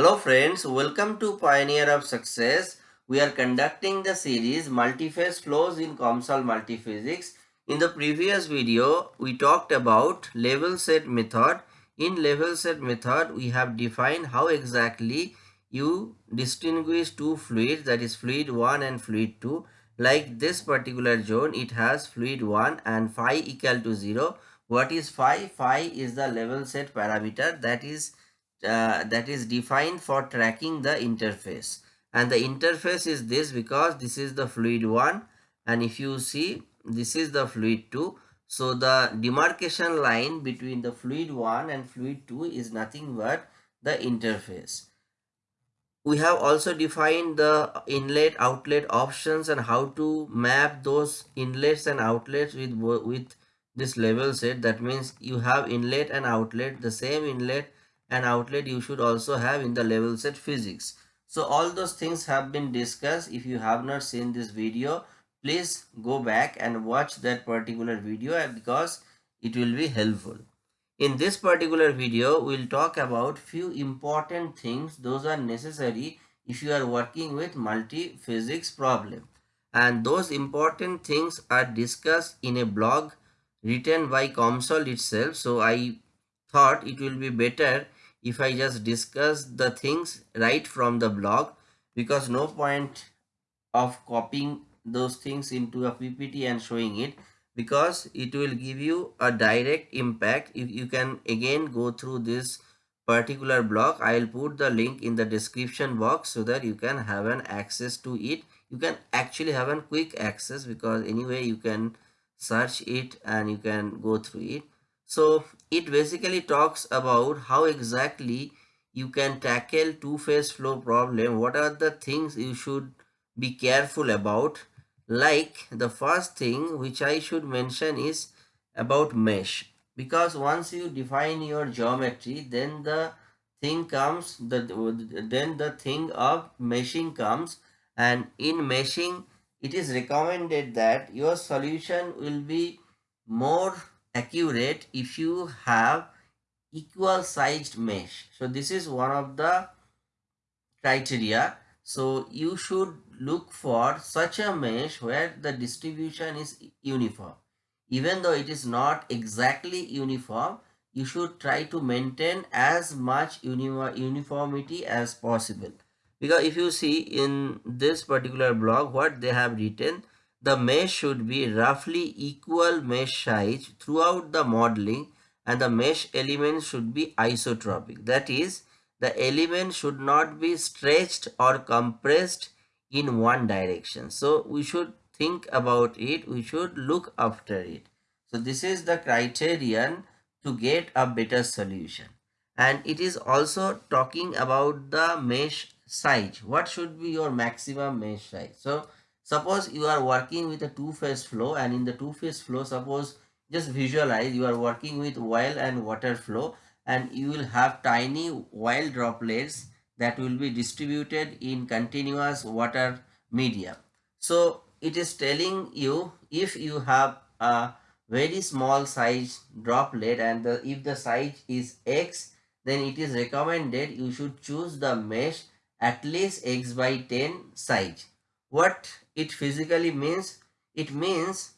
Hello friends, welcome to Pioneer of Success. We are conducting the series Multiphase Flows in COMSOL Multiphysics. In the previous video, we talked about level set method. In level set method, we have defined how exactly you distinguish two fluids that is fluid 1 and fluid 2. Like this particular zone, it has fluid 1 and phi equal to 0. What is phi? Phi is the level set parameter that is uh, that is defined for tracking the interface. And the interface is this because this is the fluid 1 and if you see this is the fluid 2 so the demarcation line between the fluid 1 and fluid 2 is nothing but the interface. We have also defined the inlet outlet options and how to map those inlets and outlets with with this level set. That means you have inlet and outlet the same inlet and outlet you should also have in the level set physics. So all those things have been discussed. If you have not seen this video, please go back and watch that particular video uh, because it will be helpful. In this particular video, we'll talk about few important things. Those are necessary if you are working with multi-physics problem. And those important things are discussed in a blog written by COMSOL itself. So I thought it will be better if I just discuss the things right from the blog because no point of copying those things into a PPT and showing it because it will give you a direct impact. If you can again go through this particular blog i'll put the link in the description box so that you can have an access to it. You can actually have a quick access because anyway you can search it and you can go through it so it basically talks about how exactly you can tackle two-phase flow problem. What are the things you should be careful about? Like the first thing which I should mention is about mesh. Because once you define your geometry, then the thing comes, the, then the thing of meshing comes and in meshing it is recommended that your solution will be more accurate if you have equal sized mesh. So this is one of the criteria. So you should look for such a mesh where the distribution is uniform. Even though it is not exactly uniform you should try to maintain as much uniformity as possible. Because if you see in this particular blog what they have written the mesh should be roughly equal mesh size throughout the modeling and the mesh elements should be isotropic. That is, the element should not be stretched or compressed in one direction. So, we should think about it. We should look after it. So, this is the criterion to get a better solution. And it is also talking about the mesh size. What should be your maximum mesh size? So, Suppose you are working with a two-phase flow and in the two-phase flow, suppose just visualize you are working with oil and water flow and you will have tiny oil droplets that will be distributed in continuous water medium. So it is telling you if you have a very small size droplet and the, if the size is x then it is recommended you should choose the mesh at least x by 10 size. What it physically means? It means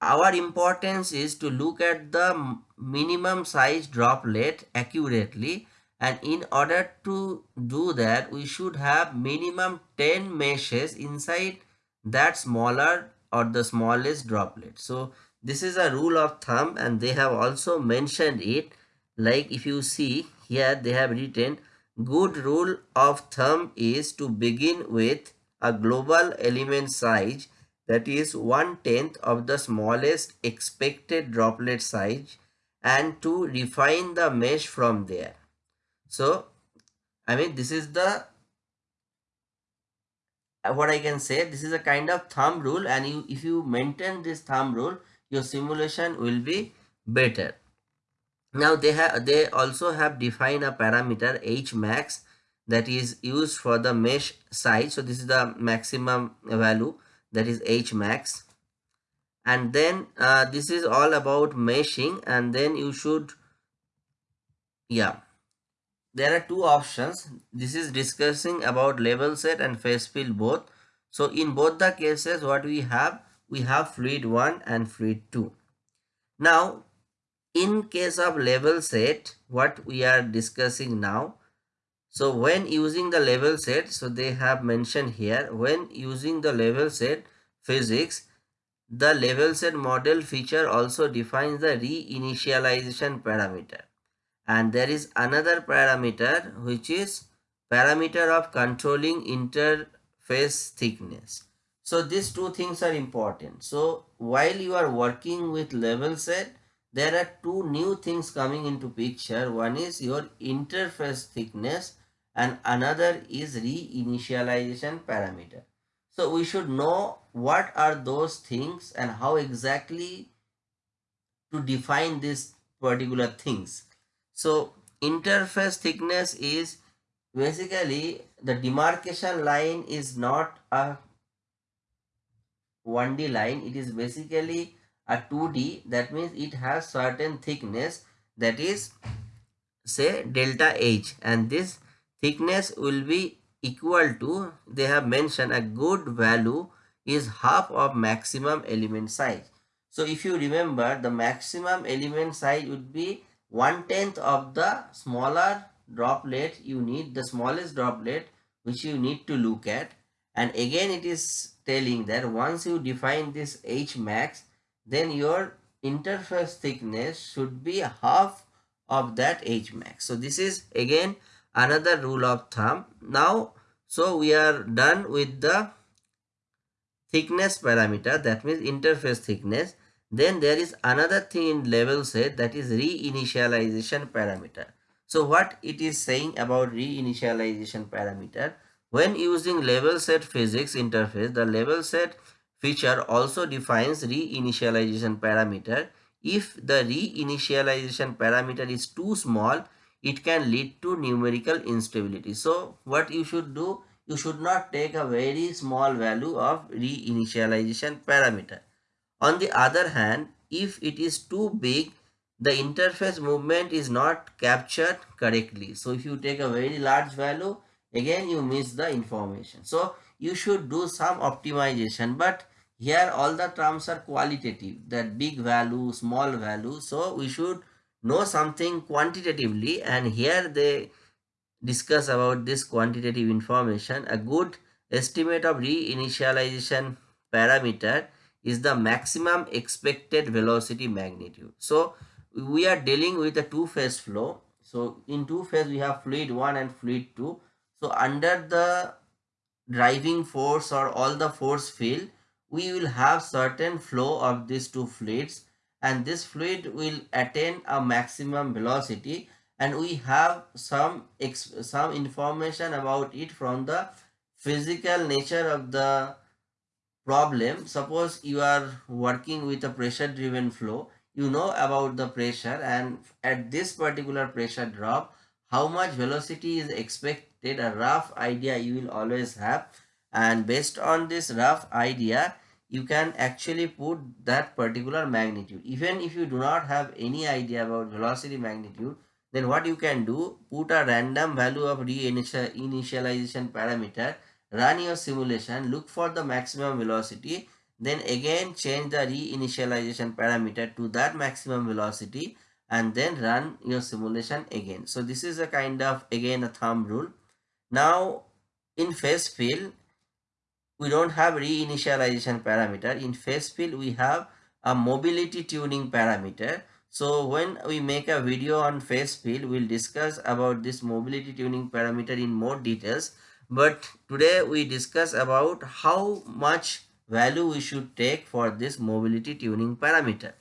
our importance is to look at the minimum size droplet accurately and in order to do that we should have minimum 10 meshes inside that smaller or the smallest droplet. So this is a rule of thumb and they have also mentioned it like if you see here they have written good rule of thumb is to begin with a global element size that is one tenth of the smallest expected droplet size and to refine the mesh from there. So, I mean this is the what I can say this is a kind of thumb rule and you if you maintain this thumb rule your simulation will be better. Now they have they also have defined a parameter h max that is used for the mesh size so this is the maximum value that is h max and then uh, this is all about meshing and then you should yeah there are two options. This is discussing about level set and phase field both. So in both the cases what we have, we have fluid 1 and fluid 2. Now in case of level set, what we are discussing now, so when using the level set, so they have mentioned here, when using the level set physics, the level set model feature also defines the reinitialization parameter and there is another parameter which is parameter of controlling interface thickness. So these two things are important. So while you are working with level set, there are two new things coming into picture. One is your interface thickness and another is reinitialization parameter. So we should know what are those things and how exactly to define these particular things. So interface thickness is basically the demarcation line is not a 1D line. It is basically a 2D. That means it has certain thickness that is say delta H and this thickness will be equal to they have mentioned a good value is half of maximum element size. So if you remember the maximum element size would be one tenth of the smaller droplet you need the smallest droplet which you need to look at and again it is telling that once you define this h max then your interface thickness should be half of that h max so this is again another rule of thumb now so we are done with the thickness parameter that means interface thickness then there is another thing in level set that is reinitialization parameter. So what it is saying about reinitialization parameter? When using level set physics interface, the level set feature also defines reinitialization parameter. If the reinitialization parameter is too small, it can lead to numerical instability. So what you should do, you should not take a very small value of reinitialization parameter. On the other hand, if it is too big, the interface movement is not captured correctly. So if you take a very large value, again you miss the information. So you should do some optimization, but here all the terms are qualitative, that big value, small value. So we should know something quantitatively and here they discuss about this quantitative information. A good estimate of reinitialization parameter is the maximum expected velocity magnitude. So we are dealing with a two-phase flow. So in two phase we have fluid 1 and fluid 2. So under the driving force or all the force field, we will have certain flow of these two fluids and this fluid will attain a maximum velocity and we have some some information about it from the physical nature of the problem. Suppose you are working with a pressure driven flow you know about the pressure and at this particular pressure drop how much velocity is expected a rough idea you will always have. And based on this rough idea you can actually put that particular magnitude. Even if you do not have any idea about velocity magnitude then what you can do put a random value of reinitialization parameter run your simulation look for the maximum velocity then again change the reinitialization parameter to that maximum velocity and then run your simulation again. So this is a kind of again a thumb rule. Now in phase field, we don't have reinitialization parameter. In phase field, we have a mobility tuning parameter. So when we make a video on phase field, we'll discuss about this mobility tuning parameter in more details. But today we discuss about how much value we should take for this mobility tuning parameter.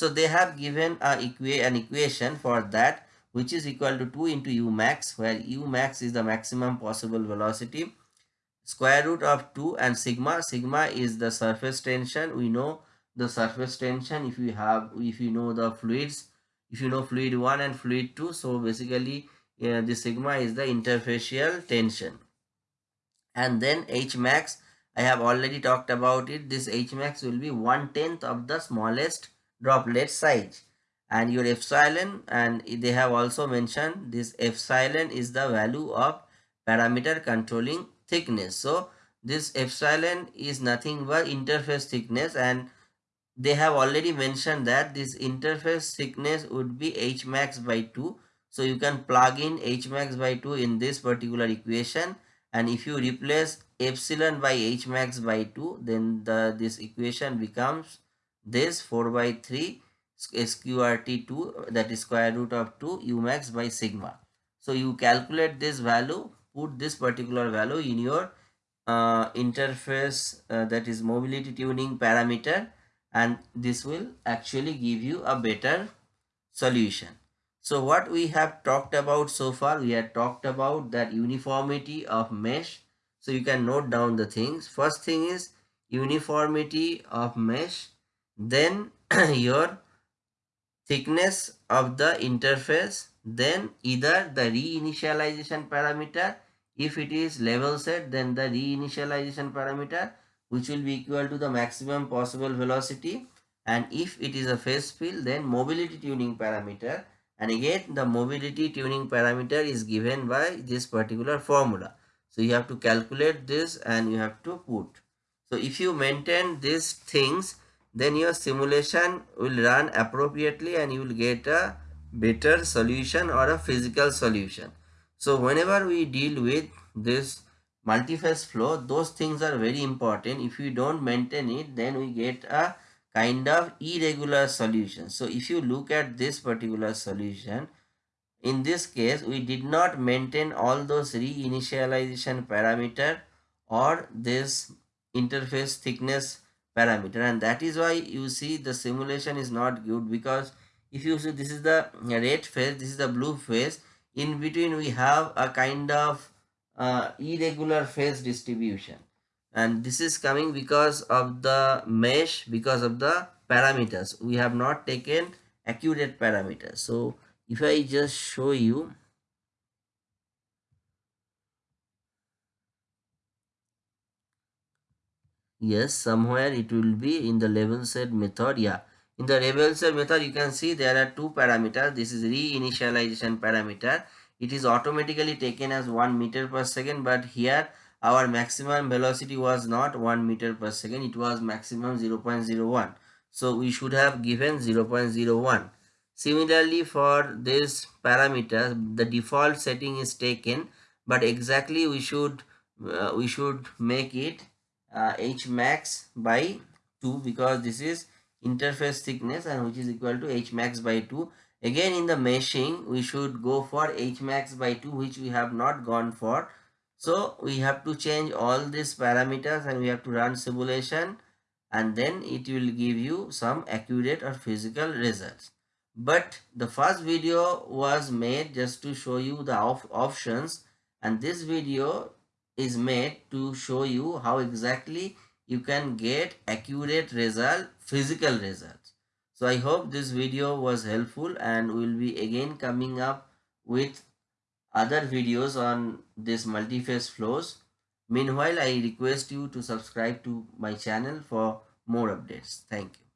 So they have given equa an equation for that which is equal to 2 into u max where u max is the maximum possible velocity square root of 2 and sigma. Sigma is the surface tension. We know the surface tension if you have if you know the fluids if you know fluid 1 and fluid 2 so basically uh, the sigma is the interfacial tension. And then H max I have already talked about it. This H max will be one tenth of the smallest droplet size and your epsilon and they have also mentioned this epsilon is the value of parameter controlling thickness. So this epsilon is nothing but interface thickness and they have already mentioned that this interface thickness would be h max by 2 so you can plug in h max by 2 in this particular equation and if you replace epsilon by h max by 2 then the this equation becomes this 4 by 3 sqrt2 that is square root of 2 u max by sigma. So you calculate this value put this particular value in your uh, interface uh, that is mobility tuning parameter and this will actually give you a better solution. So what we have talked about so far we have talked about that uniformity of mesh. So you can note down the things. First thing is uniformity of mesh then your thickness of the interface then either the reinitialization parameter if it is level set then the reinitialization parameter which will be equal to the maximum possible velocity. And if it is a phase field then mobility tuning parameter. And again the mobility tuning parameter is given by this particular formula. So you have to calculate this and you have to put. So if you maintain these things then your simulation will run appropriately and you will get a better solution or a physical solution. So whenever we deal with this multiphase flow, those things are very important. If we don't maintain it, then we get a kind of irregular solution. So if you look at this particular solution, in this case, we did not maintain all those reinitialization parameter or this interface thickness parameter. And that is why you see the simulation is not good because if you see this is the red phase this is the blue phase. In between we have a kind of uh, irregular phase distribution. And this is coming because of the mesh because of the parameters. We have not taken accurate parameters. So if i just show you yes somewhere it will be in the level set method yeah. In the level set method you can see there are two parameters. This is reinitialization parameter. It is automatically taken as 1 meter per second but here our maximum velocity was not 1 meter per second. It was maximum 0.01 so we should have given 0.01 similarly for this parameter the default setting is taken but exactly we should uh, we should make it uh, h max by 2 because this is interface thickness and which is equal to h max by 2 again in the meshing we should go for h max by 2 which we have not gone for. So we have to change all these parameters and we have to run simulation and then it will give you some accurate or physical results. But the first video was made just to show you the op options and this video is made to show you how exactly you can get accurate result, physical results. So I hope this video was helpful and we will be again coming up with other videos on this multi-phase flows. Meanwhile, I request you to subscribe to my channel for more updates. Thank you.